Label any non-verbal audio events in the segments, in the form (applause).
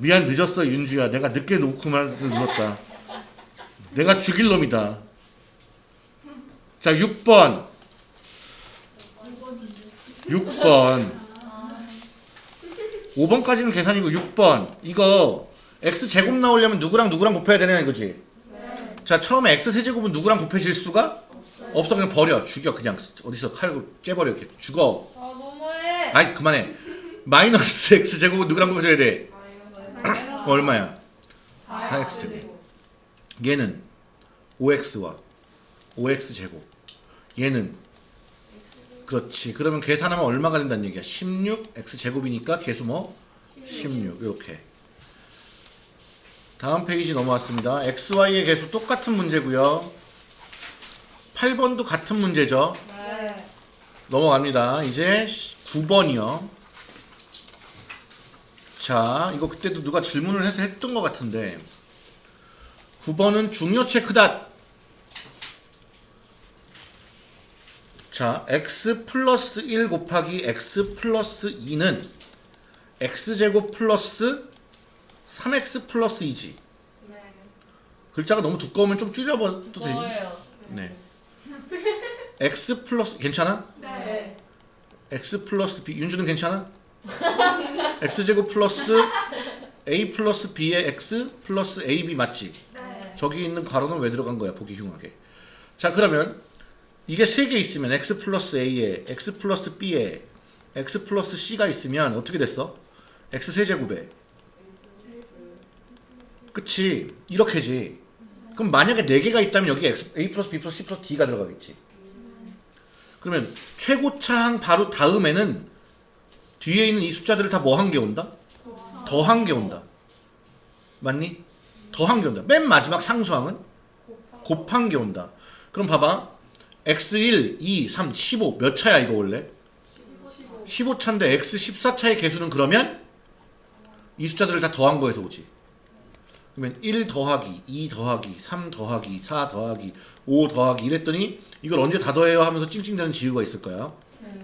미안 늦었어 윤주야. 내가 늦게 놓고 말 눌렀다. 내가 죽일 놈이다. 자 6번. 6번. 5번까지는 계산이고 6번. 이거 x제곱 나오려면 누구랑 누구랑 곱해야 되냐 이거지? 자 처음에 x 세제곱은 누구랑 곱해질 수가 없어. 그냥 버려. 죽여 그냥. 어디서 칼로 째버려 이렇게. 죽어. 아 너무해. 아이 그만해. 마이너스 x제곱은 누구랑 곱해줘야 돼 얼마야? 4x제곱. 얘는 5x와 5x제곱. 얘는 그렇지. 그러면 계산하면 얼마가 된다는 얘기야? 16x제곱이니까 계수 뭐? 16 이렇게. 다음 페이지 넘어왔습니다. xy의 계수 똑같은 문제고요. 8번도 같은 문제죠? 네. 넘어갑니다. 이제 9번이요 자 이거 그때도 누가 질문을 해서 했던 것 같은데 9번은 중요 체크닷 자 x 플러스 1 곱하기 x 플러스 2는 x제곱 플러스 3x 플러스 2지 네. 글자가 너무 두꺼우면 좀 줄여봐도 되니? 네 x 플러스 괜찮아? 네. x 플러스 b 윤주는 괜찮아? X제곱 플러스 a 플러스 b의 x 플러스 ab 맞지? 네. 저기 있는 괄호는 왜 들어간 거야 보기 흉하게 자 그러면 이게 세 개 있으면 x 플러스 a에 x 플러스 b에 x 플러스 c가 있으면 어떻게 됐어? x 세제곱에 그치 이렇게지 그럼 만약에 네 개가 있다면 여기 x, a 플러스 b 플러스 c 플러스 d가 들어가겠지 그러면 최고차항 바로 다음에는 뒤에 있는 이 숫자들을 다 뭐 한 게 온다? 더 한 게 온다 맞니? 더 한 게 온다 맨 마지막 상수항은 곱한 게 온다 그럼 봐봐 x1, 2, 3, 15 몇 차야 이거 원래? 15 차인데 x 14차의 개수는 그러면 이 숫자들을 다 더한 거에서 오지 그러면 1 더하기 2 더하기 3 더하기 4 더하기 5 더하기 이랬더니 이걸 언제 다 더해요 하면서 찡찡대는 지우가 있을 거야 네.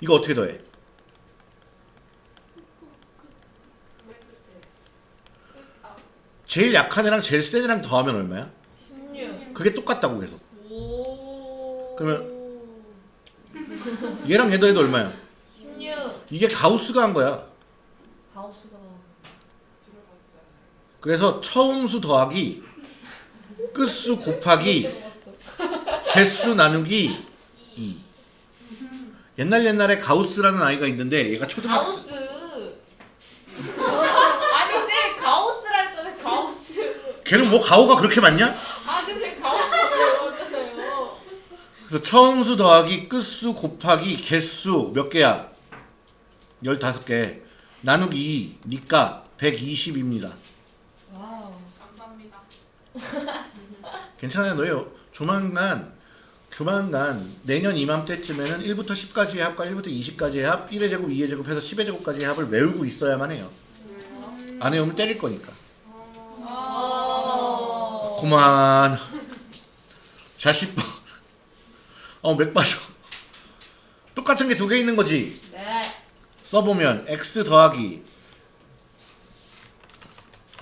이거 어떻게 더해? 제일 약한 애랑 제일 센 애랑 더하면 얼마야? 16. 그게 똑같다고 계속 오. 그러면- 얘랑 얘 더해도 얼마야? 16. 이게 가우스가 한 거야 가우스가. 그래서 처음 수 더하기 끝수 곱하기 (laughs) 개수 나누기 2 옛날 옛날에 가우스라는 아이가 있는데 얘가 초등학교 가우스. 아니 쌤 가우스라 했잖아요. 가우스. 걔는 뭐 가오가 그렇게 많냐? 아 근데 가우스라고. 그래서 처음수 더하기 끝수 곱하기 개수 몇 개야? 15개 나누기 2 니까 120입니다 와우. 감사합니다. 괜찮아요 너요 조만간 조만간 내년 이맘때쯤에는 1부터 10까지의 합과 1부터 20까지의 합 1의 제곱 2의 제곱 해서 10의 제곱까지의 합을 외우고 있어야만 해요. 안 외우면 때릴 거니까. 아. 그만 자 10번 어 맥 빠져. 똑같은 게 두 개 있는 거지? 네. 써보면 x 더하기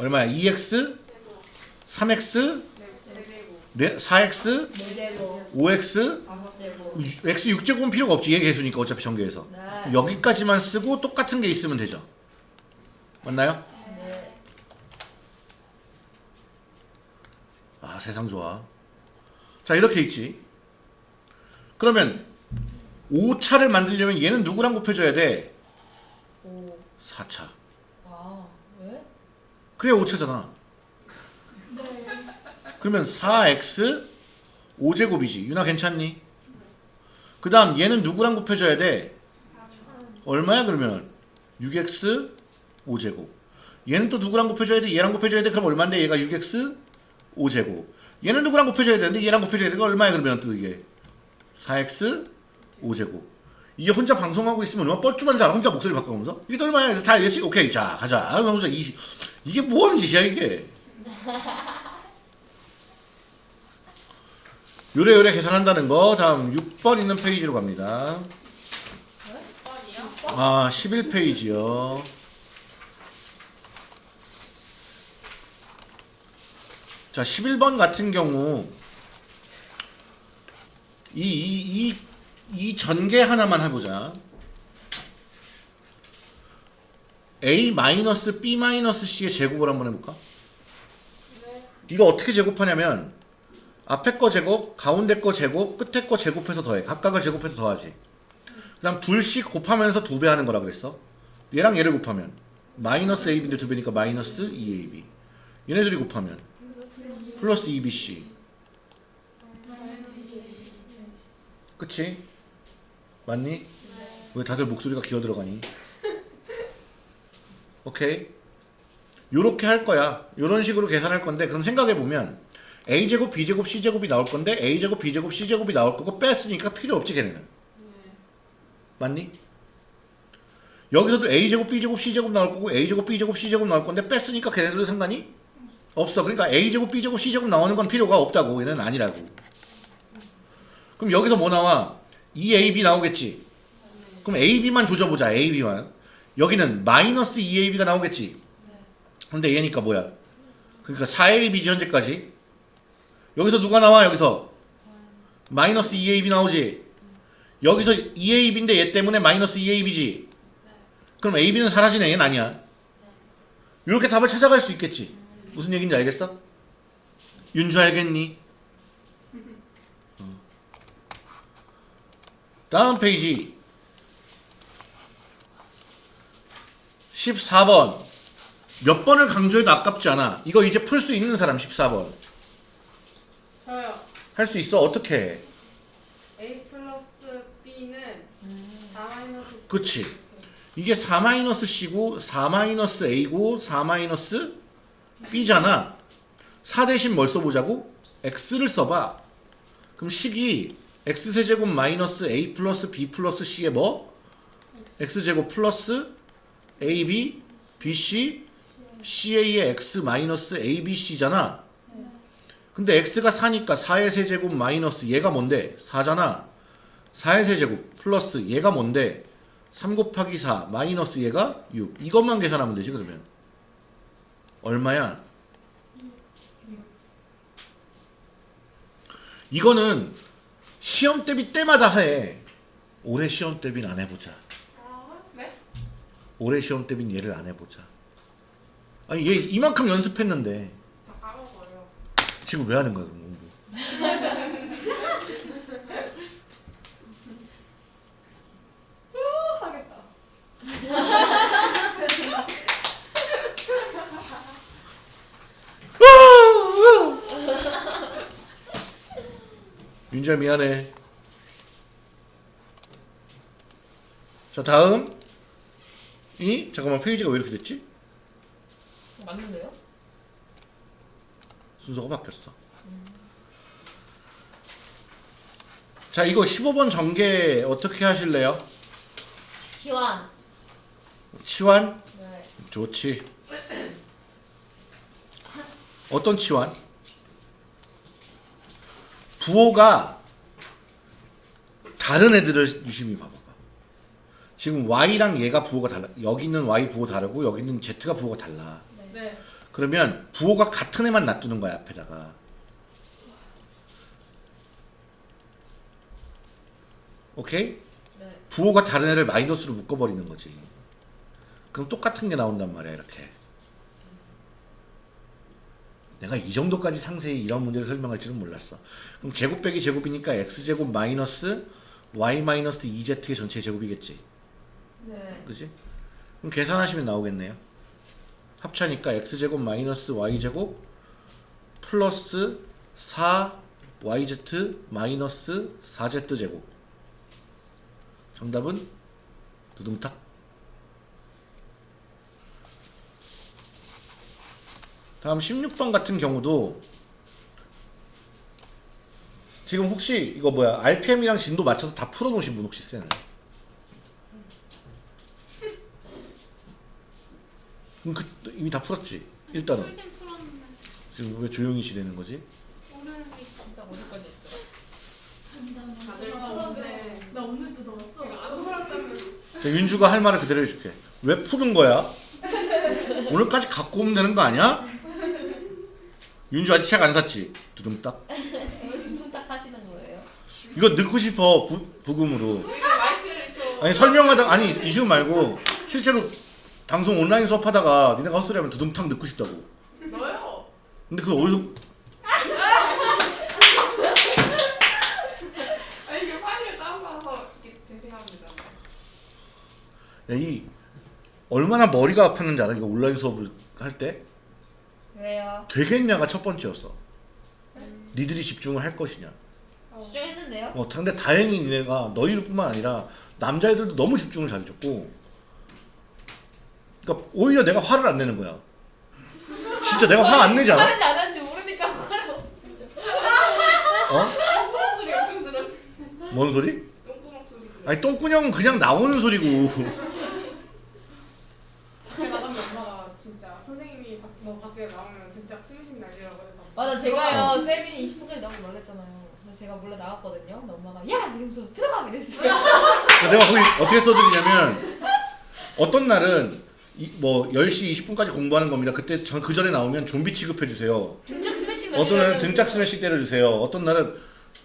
얼마야? 2x 3x 네, 4x 네 제곱. 5x 다섯 제곱. x 6제곱은 필요가 없지 얘 개수니까 어차피 전개해서 네. 여기까지만 쓰고 똑같은 게 있으면 되죠 맞나요? 네. 아 세상 좋아 자 이렇게 있지 그러면 5차를 만들려면 얘는 누구랑 곱해줘야 돼? 오. 4차 아 왜? 그래야 5차잖아 그러면 4x 5제곱이지. 유나 괜찮니? 그 다음 얘는 누구랑 곱해줘야 돼? 얼마야 그러면? 6x 5제곱. 얘는 또 누구랑 곱해줘야 돼? 얘랑 곱해줘야 돼? 그럼 얼마인데? 얘가 6x 5제곱. 얘는 누구랑 곱해줘야 되는데? 얘랑 곱해줘야 되니까 얼마야 그러면 또 이게? 4x 5제곱. 이게 혼자 방송하고 있으면 얼마나 뻘쭘한 줄 알아? 혼자 목소리 바꿔가면서? 이게 또 얼마야? 다 알겠지? 오케이. 자 가자. 그러면서 20 이게 뭐하는 짓이야 이게 요래요래 계산한다는 거 다음 6번 있는 페이지로 갑니다. 아 11페이지요. 자 11번 같은 경우 이, 이, 이, 이 전개 하나만 해보자. A-B-C의 제곱을 한번 해볼까? 네. 이거 어떻게 제곱하냐면 앞에 거 제곱, 가운데 거 제곱, 끝에 거 제곱해서 더해. 각각을 제곱해서 더하지. 그 다음 둘씩 곱하면서 두 배 하는 거라 그랬어. 얘랑 얘를 곱하면 마이너스 ab인데 두 배니까 마이너스 2ab. 얘네들이 곱하면 플러스 2bc. 그치? 맞니? 왜 다들 목소리가 기어 들어가니? 오케이. 요렇게 할 거야. 요런 식으로 계산할 건데 그럼 생각해 보면 a제곱, b제곱, c제곱이 나올 건데 a제곱, b제곱, c제곱이 나올 거고 뺐으니까 필요 없지 걔네는. 맞니? 여기서도 a제곱, b제곱, c제곱 나올 거고 a제곱, b제곱, c제곱 나올 건데 뺐으니까 걔네들은 상관이 없어. 그러니까 a제곱, b제곱, c제곱 나오는 건 필요가 없다고. 얘는 아니라고. 그럼 여기서 뭐 나와? 2ab 나오겠지. 그럼 ab만 조져보자. ab만. 여기는 마이너스 2ab가 나오겠지. 근데 얘니까 뭐야? 그러니까 4ab이지 현재까지. 여기서 누가 나와? 여기서 마이너스 2ab 나오지. 여기서 2ab인데 얘 때문에 마이너스 2ab이지. 그럼 ab는 사라지네. 얘는 아니야. 이렇게 답을 찾아갈 수 있겠지. 무슨 얘기인지 알겠어? 윤주 알겠니? 어. 다음 페이지 14번 몇 번을 강조해도 아깝지 않아. 이거 이제 풀 수 있는 사람 14번. 저요. 할 수 있어. 어떻게 해? A 플러스 B는 4 마이너스 그치. 이게 4-C고 4-A고 4-B잖아. 4 대신 뭘 써보자고? X를 써봐. 그럼 식이 X세제곱 마이너스 A 플러스 B 플러스 C의 뭐? X제곱 플러스 AB, BC, CA의 X 마이너스 ABC잖아. 근데 X가 4니까 4의 세제곱 마이너스 얘가 뭔데? 4잖아. 4의 세제곱 플러스 얘가 뭔데? 3 곱하기 4 마이너스 얘가 6 이것만 계산하면 되지 그러면 얼마야? 이거는 시험 대비 때마다 해 올해 시험 대비는 안 해보자 아, 네? 올해 시험 대비는 얘를 안 해보자 아니 얘 이만큼 연습했는데. 지금 왜 하는 거야 그럼 공부 하겠다. 윤지야 미안해 자 다음 이 잠깐만 페이지가 왜 이렇게 됐지? 맞는데요? 순서가 바뀌었어. 자, 이거 15번 전개 어떻게 하실래요? 시완. 치환? 네. 좋지. 어떤 치환? 부호가 다른 애들을 유심히 봐봐봐. 지금 Y랑 얘가 부호가 달라. 여기 있는 Y 부호 다르고 여기 있는 Z가 부호가 달라. 네. 그러면 부호가 같은 애만 놔두는 거야 앞에다가 오케이? 네. 부호가 다른 애를 마이너스로 묶어버리는 거지 그럼 똑같은 게 나온단 말이야 이렇게 내가 이 정도까지 상세히 이런 문제를 설명할 줄은 몰랐어 그럼 제곱 빼기 제곱이니까 x제곱 마이너스 y 마이너스 2z의 전체 제곱이겠지 네. 그지? 그럼 계산하시면 나오겠네요. 합차니까 x제곱 마이너스 y제곱 플러스 4yz 마이너스 4z제곱 정답은 두둥탁 다음 16번 같은 경우도 지금 혹시 이거 뭐야 RPM이랑 진도 맞춰서 다 풀어놓으신 분 혹시 있어요? 그럼 그 이미 다 풀었지 일단은 풀긴 풀었는데 지금 왜 조용히 지내는 거지? 넣었어. 안 자, 윤주가 할 말을 그대로 해줄게 왜 푸는 거야? 오늘까지 갖고 오면 되는 거 아니야? 윤주 아직 책 안 샀지? 두둥딱. 무슨 하시는 거예요? 이거 넣고 싶어 부, 부금으로. 아니 설명하다 아니 이슈 말고 실제로 방송 온라인 수업하다가 니네가 헛소리 하면 두둥탁 넣고 싶다고. 넣어요. 근데 그거 어디서 (laughs) 아 파일을 이렇게. 야, 이 얼마나 머리가 아팠는지 알아? 이거 온라인 수업을 할 때 왜요? 되겠냐가 첫 번째였어. 니들이 집중을 할 것이냐. 집중했는데요? 어, 근데 다행히 니네가 너희들뿐만 아니라 남자애들도 너무 집중을 잘해줬고. 그러니까 오히려 내가 화를 안 내는 거야. 진짜 내가 화 안 내지 않아? 안 하는지 모르니까 화를. 어? 뭔 소리? 아니 똥꾸녕은 그냥 나오는 소리고. 밖에 나가면 엄마가 진짜 선생님이 밖, 뭐. 맞아 제가요 세빈이 20분까지 너무 놀랬잖아요. 근데 제가 몰래 나갔거든요. 근데 엄마가 야 이러면서 들어가 이랬어요. 내가 거기 어떻게 써드리냐면 어떤 날은 이, 뭐 10시 20분까지 공부하는 겁니다. 그때 전, 그 전에 나오면 좀비 취급해 주세요. 등짝 스매싱 어떤 날은 등짝 스매시 때려 주세요. 어떤 날은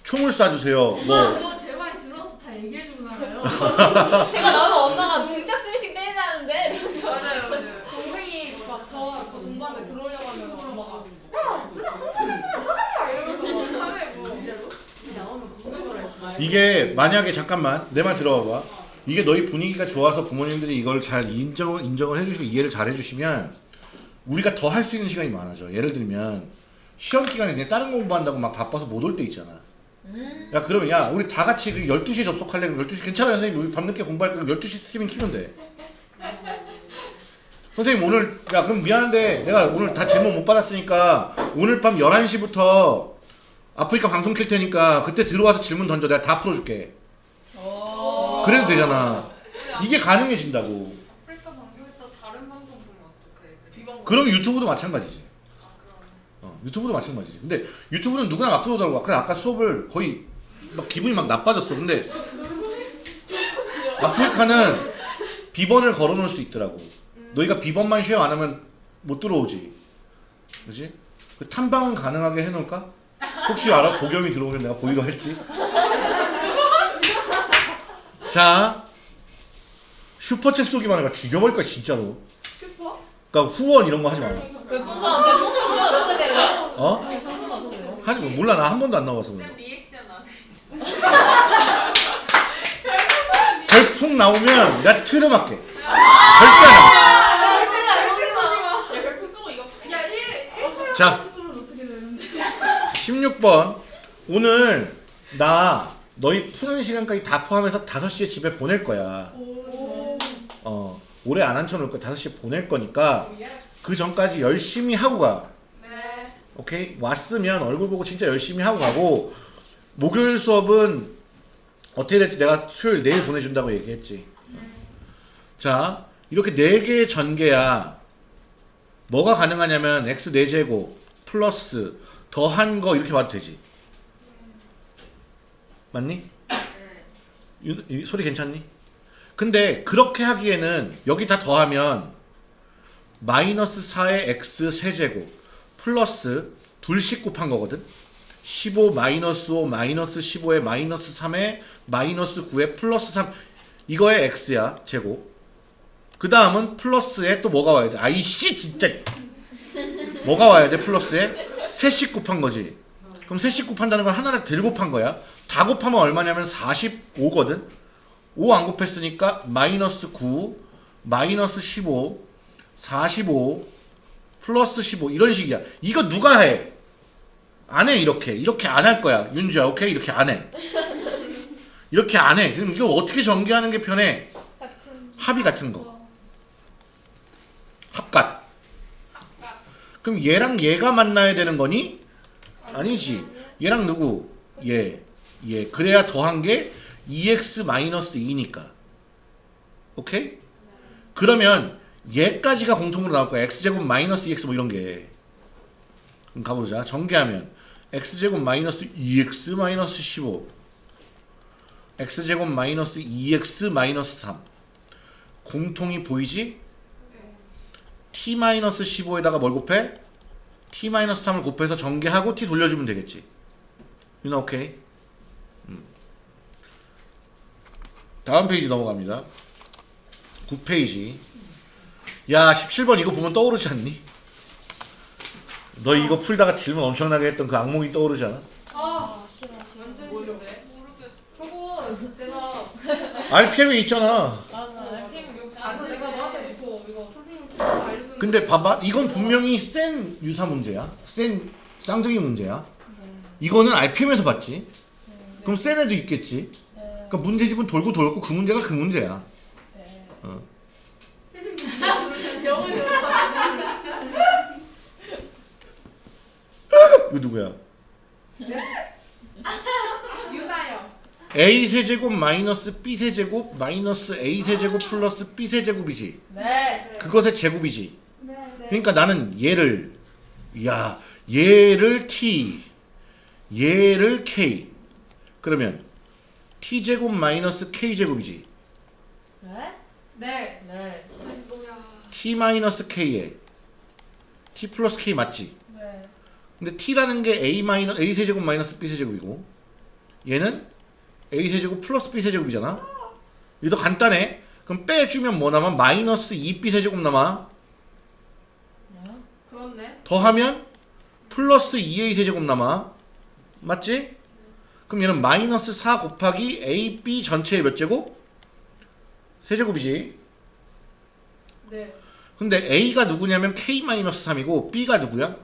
총을 쏴 주세요. 뭐 그거 제 말 들어서 다 얘기해 주잖아요. (laughs) 제가 나오면 엄마가 등짝 스매싱 때리자는데 이러면서 맞아요, 맞아요. 동생이 막저저 동반에 들어오려고 하면 엄마가 야, 진짜 하지 마 이러면서 막 하네 뭐. 진짜로? 나오면 그거 거라 이게 만약에 잠깐만 내 말 들어봐. 이게 너희 분위기가 좋아서 부모님들이 이걸 잘 인정 인정을 해주시고 이해를 잘 해주시면 우리가 더 할 수 있는 시간이 많아져. 예를 들면 시험 기간에 그냥 다른 공부한다고 막 바빠서 못 올 때 있잖아. 음. 야 그러면 야 우리 다 같이 그 12시에 접속할래? 그럼 12시 괜찮아요 선생님 우리 밤늦게 공부할 거면 12시 스트리밍 키면 돼 (laughs) 선생님 오늘 야 그럼 미안한데 내가 오늘 다 질문 못 받았으니까 오늘 밤 11시부터 아프리카 방송 킬 테니까 그때 들어와서 질문 던져 내가 다 풀어줄게 오. 그래도 되잖아. 이게 가능해진다고. 아프리카 방송했다 다른 방송 보면 어떡해? 비방. 그럼 유튜브도 마찬가지지. 어, 유튜브도 마찬가지지. 근데 유튜브는 누구나 막 들어오더라고. 그래 아까 수업을 거의 막 기분이 막 나빠졌어. 근데 아프리카는 비번을 걸어놓을 수 있더라고. 너희가 비번만 쉐어 안 하면 못 들어오지. 그지? 그 탐방은 가능하게 해놓을까? 혹시 알아? 보경이 들어오면 내가 보이로 할지 자 슈퍼챗 쏘기만 해봐 죽여버릴 거야 진짜로 슈퍼? 그러니까 후원 이런 거 하지 마 별풍선 별풍선 보면 어떻게 돼요? 어? 별풍선 어떻게 돼요? 하지 마. 몰라 나 한 번도 안 나와서 그래. 리액션 안 해. (laughs) 별풍 나오면 나 트름할게. 절대 안 해. 야 별풍 쏘고 이거. 야 1, 1초에 자. 쏘면 어떻게 되는데? 16번 오늘 나 너희 푸는 시간까지 다 포함해서 5시에 집에 보낼 거야. 오. 어 오래 안 앉혀놓을 거야. 5시에 보낼 거니까. 그 전까지 열심히 하고 가. 네. 오케이? 왔으면 얼굴 보고 진짜 열심히 하고 가고 목요일 수업은 어떻게 될지 내가 수요일 내일 보내준다고 얘기했지. 자 이렇게 4개의 전개야 뭐가 가능하냐면 x 4제곱 플러스 더한 거 이렇게 봐도 되지. 맞니? 유- 이 소리 괜찮니? 근데 그렇게 하기에는 여기 다 더하면 마이너스 4의 x 세제곱 플러스 둘씩 곱한 거거든? 15 마이너스 5 마이너스 15에 마이너스 3에 마이너스 9에 플러스 3 이거의 x야 제곱. 그 다음은 플러스에 또 뭐가 와야 돼? 아이씨 진짜. 뭐가 와야 돼 플러스에? 셋씩 곱한 거지. 그럼 셋씩 곱한다는 건 하나를 들 곱한 거야 다 곱하면 얼마냐면 45거든 5 안 곱했으니까 마이너스 9 마이너스 15 45 플러스 15 이런 식이야. 이거 누가 해? 안 해 이렇게. 이렇게 안 할 거야. 윤주야 오케이? 이렇게 안 해. 이렇게 안 해. 그럼 이거 어떻게 전개하는 게 편해? 같은 합이 같은 거. 합갓. 그럼 얘랑 얘가 만나야 되는 거니? 아니지. 얘랑 누구? 얘. 얘. 그래야 더한 게 2x-2니까. 오케이? 그러면 얘까지가 공통으로 나올 거야. x제곱 마이너스 2x 뭐 이런 게. 그럼 가보자. 전개하면 x제곱 마이너스 2x 마이너스 15 x제곱 마이너스 2x 마이너스 3 공통이 보이지? t 마이너스 15에다가 뭘 곱해? t-3을 곱해서 전개하고 t 돌려주면 되겠지. 유나 오케이? 음. 다음 페이지 넘어갑니다. 9페이지. 야 17번 이거 보면 떠오르지 않니? 너 이거 풀다가 질문 엄청나게 했던 그 악몽이 떠오르지 않아? 아 싫어 싫어. 완전 싫은데 저거 내가 RPM이 있잖아. 나는 알팀 아까 내가 너한테 이거 이거 선생님 알려준 근데 봐봐 이건 분명히 센 유사 문제야 센 쌍둥이 문제야 이거는 RPM에서 봤지 그럼 센 애도 있겠지 네. 그러니까 문제집은 돌고 돌고 그 문제가 그 문제야 네. 어. 이거 누구야 유나요 A 세제곱 마이너스 B 세제곱 마이너스 A 세제곱 플러스 B 세제곱이지 네. 그것의 제곱이지 네. 네. 그러니까 나는 얘를 야 얘를 T 얘를 K 그러면 T 제곱 마이너스 K 제곱이지 네? 네 네. T 마이너스 K에 T 플러스 K 맞지? 네. 근데 T라는 게 A 마이너 A 세제곱 마이너스 B 세제곱이고 얘는 A 세제곱 플러스 B 세제곱이잖아. 이거 간단해. 그럼 빼주면 뭐 남아? 마이너스 2B 세제곱 남아. 네. 그렇네 더하면 플러스 2A 세제곱 남아. 맞지? 그럼 얘는 마이너스 4 곱하기 AB 전체의 몇 제곱? 세제곱이지. 네 근데 A가 누구냐면 K-3이고 B가 누구야?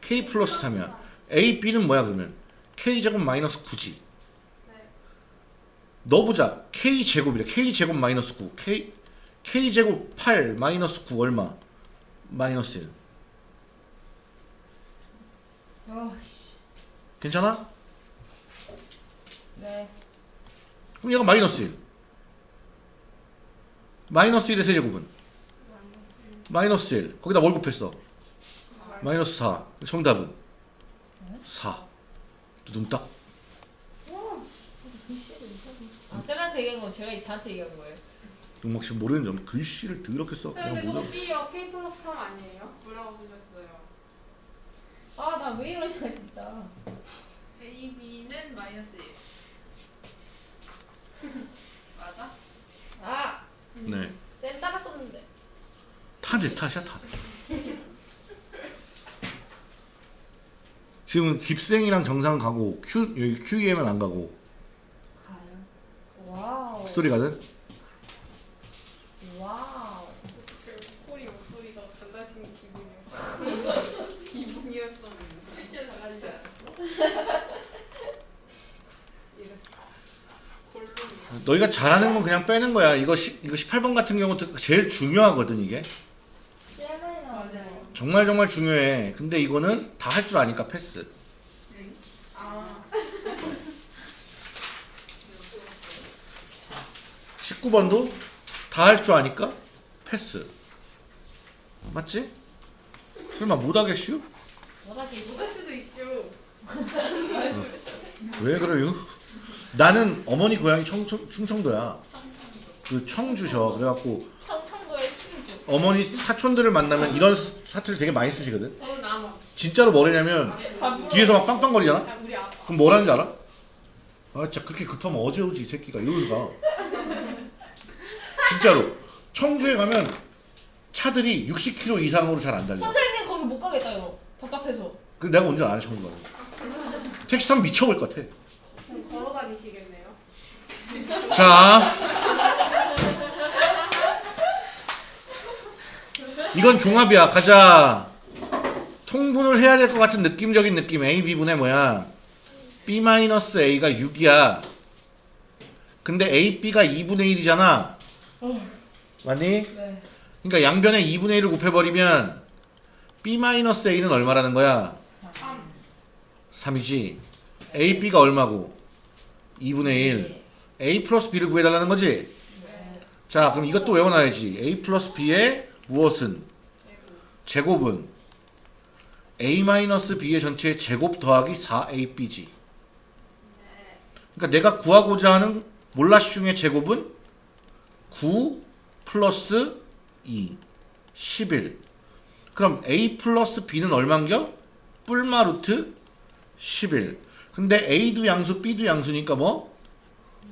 K 플러스 3이야. A, B는 뭐야 그러면? K제곱 마이너스 9지. 넣어보자. K제곱이래. K제곱 마이너스 9. K, K제곱 8 마이너스 9 얼마? 마이너스 1. 어씨. 괜찮아? 네. 그럼 얘가 마이너스 1. 마이너스 1의 세제곱은? 마이너스 1. 거기다 뭘 곱했어? 마이너스 4. 정답은? 4. 두둥딱. 아 쌤한테 얘기한 거 제가 저한테 얘기한 거예요. 용막 씨 모르는 점 글씨를 더럽게 써. 근데 그냥 그거 모르. B요 K 플러스 3 아니에요? 뭐라고 쓰셨어요? 아 나 왜 이러냐 진짜. A, B는 마이너스 1 맞아? 아. 네. 쌤 따랐었는데. 다내 탓이야 다. 지금 깁생이랑 정상 가고 Q 여기 QEM은 안 가고 가요. 와우. 스토리 가든 와우. 그 소리 목소리가 달라지는 기분이었어 (laughs) 실제로 달라지지 골룸이야 너희가 잘하는 건 그냥 빼는 거야. 이거 시, 이거 18번 같은 경우 제일 중요하거든 이게. 정말 정말 중요해. 근데 이거는 다 할 줄 아니까 패스. 아 19번도 다 할 줄 아니까 패스. 맞지? 설마 못하겠슈? 못할 수도 있죠 (laughs) 왜 그래요? 나는 어머니 고향이 청, 청, 충청도야. 그 청주셔. 그래갖고. 어머니 사촌들을 만나면 이런 사투리 되게 많이 쓰시거든. 저는 나눠 진짜로 뭐래냐면 뒤에서 막 빵빵거리잖아. 아빠 그럼 뭐라는지 알아? 아 진짜 그렇게 급하면 어제 오지 이 새끼가 이러면서 가. 진짜로 청주에 가면 차들이 60km 이상으로 잘 안 달려. 선생님 거기 못 가겠다 이거. 답답해서. 그 내가 운전 안해 청주 가면. 택시 타면 미쳐볼 것 같아. 그럼 걸어 다니시겠네요 자. 이건 종합이야. 가자. 통분을 해야 될 것 같은 느낌적인 느낌. A, B분의 뭐야? B-A가 6이야. 근데 A, B가 2분의 1이잖아. 맞니? 네. 그러니까 양변에 2분의 1을 곱해버리면 B-A는 얼마라는 거야? 3 3이지. A, B가 얼마고? 2분의 1. A 플러스 B를 구해달라는 거지? 네. 자, 그럼 이것도 외워놔야지. A 플러스 B의 무엇은? 제곱은 A 마이너스 B의 전체의 제곱 더하기 4AB지. 그러니까 내가 구하고자 하는 몰라슝의 제곱은 9 플러스 2, 11. 그럼 a 플러스 b는 얼만겨? 뿔마 루트 11 근데 a도 양수 b도 양수니까 뭐?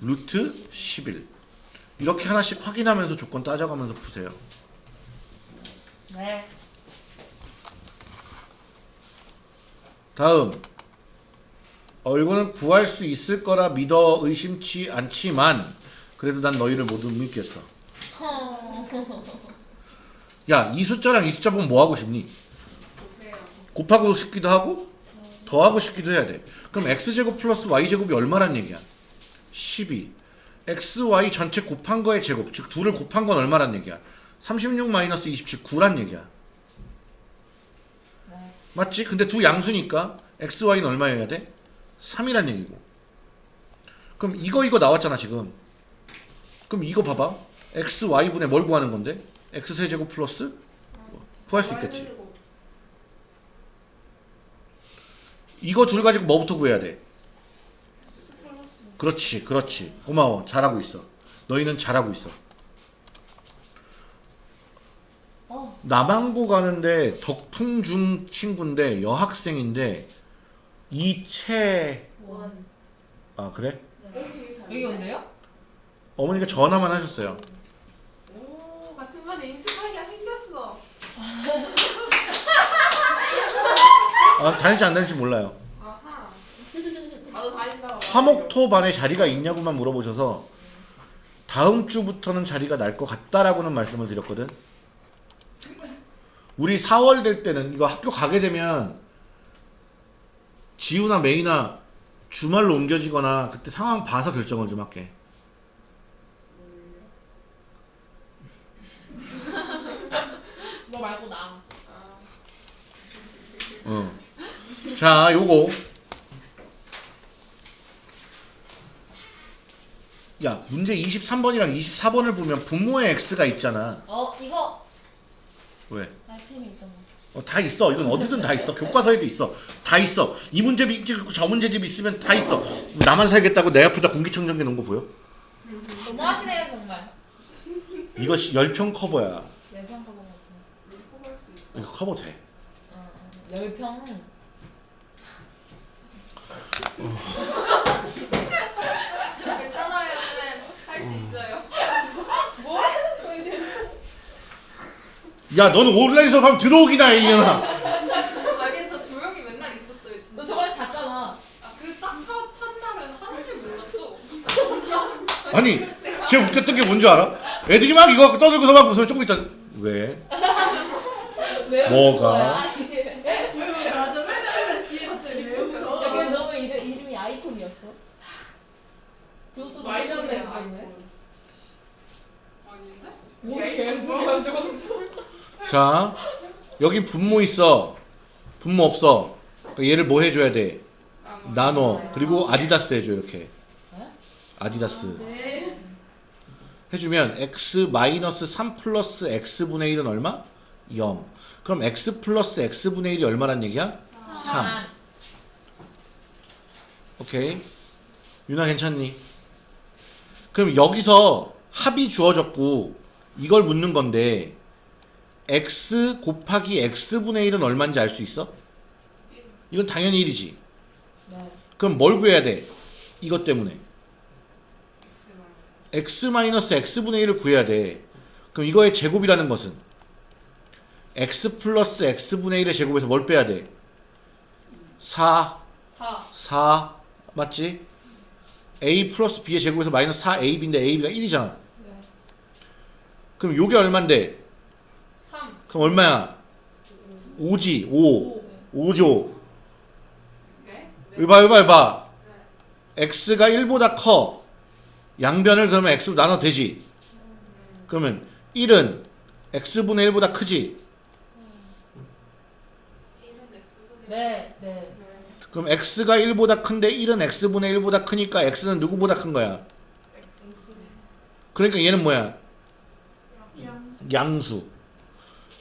루트 11 이렇게 하나씩 확인하면서 조건 따져가면서 푸세요 네. 다음 어 이거는 구할 수 있을 거라 믿어 의심치 않지만 그래도 난 너희를 모두 믿겠어 야 이 숫자랑 이 숫자 보면 뭐 하고 싶니? 곱하고 싶기도 하고 더하고 싶기도 해야 돼 그럼 x제곱 플러스 y제곱이 얼마란 얘기야? 12 xy 전체 곱한 거의 제곱 즉 둘을 곱한 건 얼마란 얘기야? 36 마이너스 27 9란 얘기야 네. 맞지? 근데 두 양수니까 xy는 얼마여야 돼? 3이란 얘기고 그럼 이거 이거 나왔잖아 지금 그럼 이거 봐봐 xy분의 뭘 구하는 건데? x세제곱 플러스 구할 수 있겠지 이거 줄 가지고 뭐부터 구해야 돼? 그렇지 그렇지 고마워 잘하고 있어 너희는 잘하고 있어 어. 남항고 가는데 덕풍중 친구인데 여학생인데 이채 원. 아 그래? 여기 온대요? 어머니가 전화만 하셨어요 오 같은 반에 인스타가 생겼어. 아 다닐지 안 다닐지 몰라요 아하. 나도 다닌다고. 화목토 반에 자리가 있냐고만 물어보셔서 다음 주부터는 자리가 날 것 같다라고는 말씀을 드렸거든. 우리 4월 될 때는 이거 학교 가게 되면 지우나 메이나 주말로 옮겨지거나 그때 상황 봐서 결정을 좀 할게. 너 (laughs) 말고 나. 어. 자, 요거. 야, 문제 23번이랑 24번을 보면 분모의 x가 있잖아. 어 이거 왜? 아이템이 있던 거. 어, 다 있어. 이건 어디든 다 있어. 교과서에도 있어. 다 있어. 이 문제집 있고 저 문제집 있으면 다 있어. 나만 살겠다고 내 앞에다 공기청정기 놓은 거 보여? 너무하시네요 정말. 이거 시- 열평 커버야. 열평 커버 같은. 이거 커버 돼. 어, 어. 열평은 괜찮아요. 할 수 있어요. 야, 너는 온라인 수업 하면 들어오기나 해, 이년아. 아니 저 조용히 맨날 있었어요. 진짜. 너 저번에 잤잖아. 아그딱 첫날은 하는 줄 몰랐어. 아니, 쟤 웃겼던 게 뭔지 알아? 애들이 막 이거 떠들고서 막 웃으면 조금 있다. 왜? 왜 뭐가? 거야? 왜 맞아 맨날 맨날 뒤에 갑자기 왜 야, 근데 웃어? 너무 이름, 이름이 아이콘이었어? 그것도 말년에 했었네. 아닌데? 뭐 개소리야 저것도. (laughs) 자, 여기 분모 있어. 분모 없어. 그러니까 얘를 뭐 해줘야 돼? 나눠. 그리고 아디다스 해줘, 이렇게. 네? 아디다스. 네. 해주면 x 마이너스 3 플러스 x분의 1은 얼마? 0. 그럼 x 플러스 x분의 1이 얼마란 얘기야? 3. 오케이. 유나 괜찮니? 그럼 여기서 합이 주어졌고 이걸 묻는 건데 x 곱하기 x분의 1은 얼마인지 알 수 있어? 이건 당연히 1이지. 네. 그럼 뭘 구해야 돼? 이것 때문에. x 마이너스 x분의 1을 구해야 돼. 그럼 이거의 제곱이라는 것은 x 플러스 x분의 1의 제곱에서 뭘 빼야 돼? 4, 4. 4 맞지? a 플러스 b의 제곱에서 마이너스 4ab인데 ab가 1이잖아. 네. 그럼 요게 얼만데? 3. 그럼 얼마야? 5지. 5. 5죠. 네? 이봐 이봐 이봐. x가 1보다 커. 양변을 그러면 x로 나눠 되지. 그러면 1은 x분의 1보다 크지. 1은 x분의 네. 네. 그럼 x가 1보다 큰데 1은 x분의 1보다 크니까 x는 누구보다 큰 거야? 그러니까 얘는 뭐야? 양수.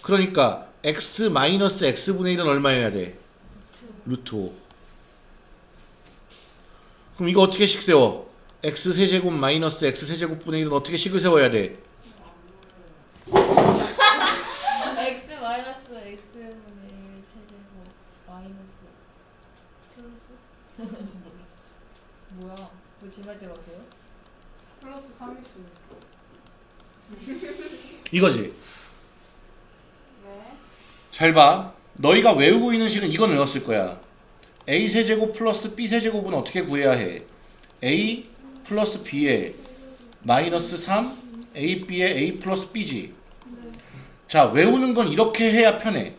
그러니까 x 마이너스 x분의 1은 얼마여야 돼? 루트 5. 그럼 이거 어떻게 식 세워? x 세제곱 마이너스 x 세제곱분의 1은 어떻게 식을 세워야 돼? x 마이너스 x분의 1 세제곱 마이너스 플러스? 뭐야? 왜 질말 때로 하세요? 플러스 3x. 이거지. 네. 잘 봐. 너희가 외우고 있는 식은 이건 외웠을 거야. a 세제곱 플러스 b 세제곱은 어떻게 구해야 해? a 플러스 b에 마이너스 3 a b에 a 플러스 b지. 자 외우는 건 이렇게 해야 편해.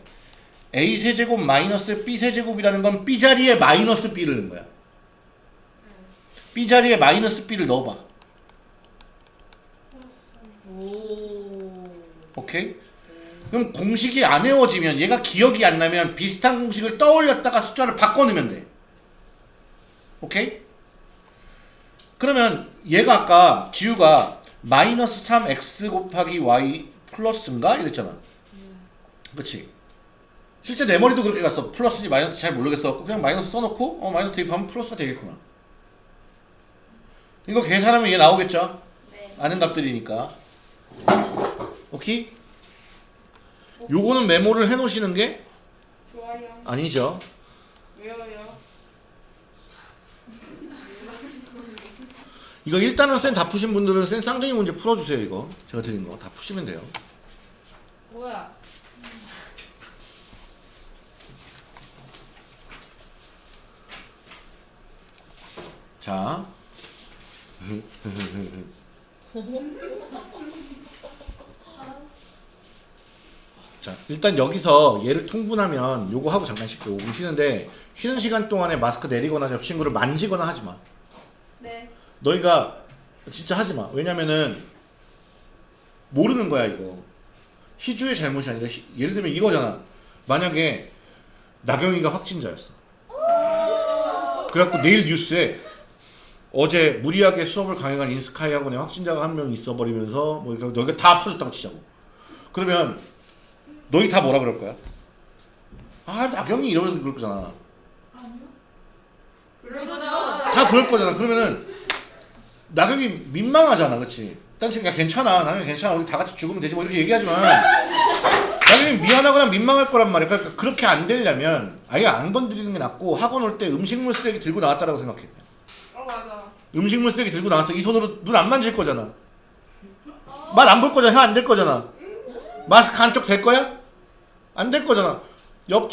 a 세제곱 마이너스 b 세제곱이라는 건 b 자리에 마이너스 b를 넣은 거야. b 자리에 마이너스 b를 넣어봐. 오. 오케이? 그럼 공식이 안 외워지면 얘가 기억이 안 나면 비슷한 공식을 떠올렸다가 숫자를 바꿔 넣으면 돼. 오케이? 그러면 얘가 아까 지우가 마이너스 3x 곱하기 y 플러스인가? 이랬잖아. 그치? 실제 내 머리도 그렇게 갔어. 플러스인지 마이너스 잘 모르겠어. 그냥 마이너스 써놓고 어 마이너스 대입하면 플러스가 되겠구나. 이거 계산하면 얘 나오겠죠? 네. 아는 값들이니까. 오케이? 요거는 메모를 해놓으시는 게 좋아요. 아니죠. 왜요요? 이거 일단은 쌤 다 푸신 분들은 쌤 쌍둥이 문제 풀어주세요. 이거 제가 드린 거 다 푸시면 돼요. 뭐야? 자, (laughs) (laughs) 자 일단 여기서 얘를 통분하면 요거 하고 잠깐 쉴게요. 5분 쉬는데 쉬는 시간 동안에 마스크 내리거나 옆 친구를 만지거나 하지 마. 네. 너희가 진짜 하지 마. 왜냐면은 모르는 거야 이거. 희주의 잘못이 아니라 희- 예를 들면 이거잖아. 만약에 나경이가 확진자였어. 그래갖고 내일 뉴스에 어제 무리하게 수업을 강행한 인스카이 학원에 확진자가 한 명 있어버리면서 뭐 이렇게 너희가 다 퍼졌다고 치자고. 그러면 너희 다 뭐라 그럴 거야? 아 나경이 이러면서 그럴 거잖아. 다 그럴 거잖아. 그러면은 나경이 민망하잖아, 그렇지? 딴 친구 야 괜찮아, 나경이 괜찮아, 우리 다 같이 죽으면 되지 뭐 이렇게 얘기하지만 나경이 미안하거나 민망할 거란 말이야. 그러니까 그렇게 안 되려면 아예 안 건드리는 게 낫고 학원 올 때 음식물 쓰레기 들고 나왔다라고 생각해. 어 맞아. 음식물 쓰레기 들고 나왔어. 이 손으로 눈 안 만질 거잖아. 말 안 볼 거잖아. 혀 안 될 거잖아. 마스크 한쪽 될 거야? 안 될 거잖아. 옆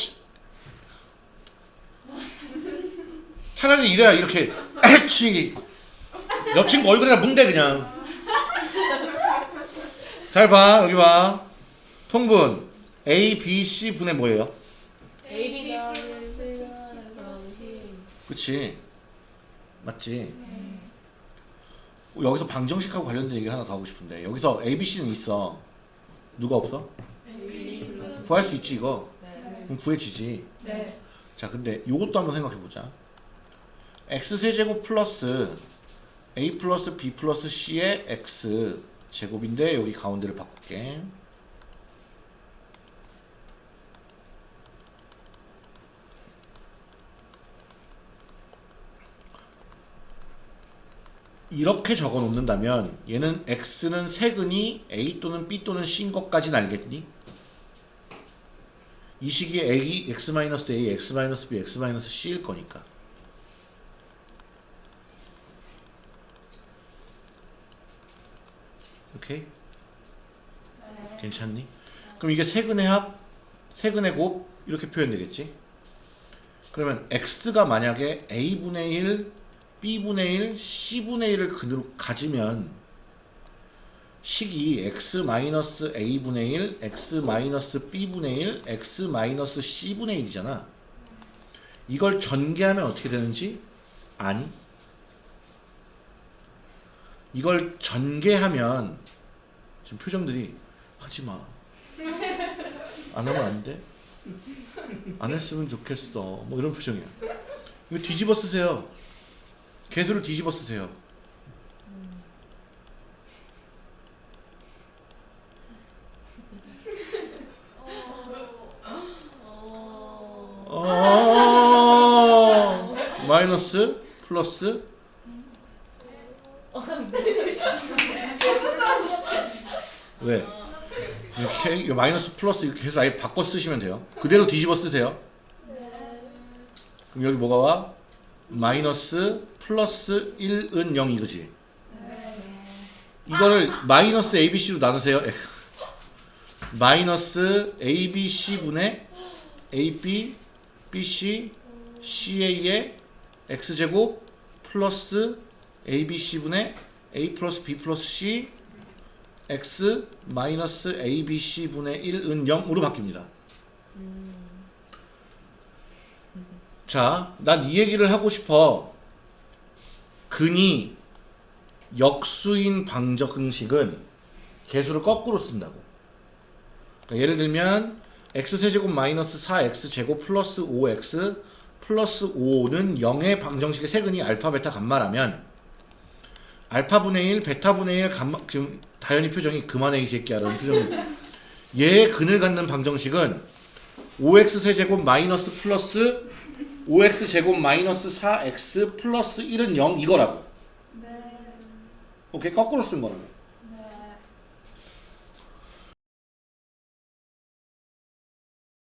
차라리 이래야 이렇게 애취 옆 친구 얼굴에다 뭉대 그냥. 잘 봐. 여기 봐. 통분 A, B, C 분의 뭐예요? A B 플러스 그치 맞지 여기서 방정식하고 관련된 얘기를 하나 더 하고 싶은데 여기서 ABC는 있어 누가 없어? 구할 수 있지 이거 네. 그럼 구해지지 네. 자 근데 요것도 한번 생각해보자 x세제곱 플러스 a 플러스 b 플러스 c의 x 제곱인데 여기 가운데를 바꿀게 이렇게 적어 놓는다면 얘는 x는 세근이 a 또는 b 또는 c인 것까지는 알겠니? 이 식이 a, x-a, x-b, x-c일 거니까. 오케이? 괜찮니? 그럼 이게 세근의 합, 세근의 곱 이렇게 표현되겠지? 그러면 x가 만약에 a분의 1, b분의 1, c분의 1을 근으로 가지면 식이 x-a분의 1, x-b분의 1, x-c분의 1이잖아. 이걸 전개하면 어떻게 되는지 아니? 이걸 전개하면 지금 표정들이 하지 마. 안 하면 안 돼? 안 했으면 좋겠어. 뭐 이런 표정이야. 이거 뒤집어 쓰세요. 개수를 뒤집어 쓰세요. 어 마이너스 플러스 왜? 이렇게 이 마이너스 플러스 이렇게 해서 아예 바꿔 쓰시면 돼요. 그대로 뒤집어 쓰세요. 그럼 여기 뭐가 와? 마이너스 플러스 1은 0 이거지. 이거를 마이너스 ABC로 나누세요. (laughs) 마이너스 ABC 분의 AB, BC, CA의 X제곱 플러스 ABC 분의 A 플러스 B 플러스 C X 마이너스 ABC 분의 1은 0으로 바뀝니다. 자, 난 이 얘기를 하고 싶어. 근이 역수인 방정식은 개수를 거꾸로 쓴다고. 그러니까 예를 들면 x세제곱 마이너스 4x제곱 플러스 5x 플러스 5는 0의 방정식의 세근이 알파 베타 감마라면 알파분의 1 베타분의 1 감마 지금 다현이 표정이 그만해 이 새끼야라는 표정. 얘의 근을 갖는 방정식은 5x 세제곱 마이너스 플러스 5x 제곱 마이너스 4x 플러스 1은 0 이거라고. 오케이 거꾸로 쓴 거라고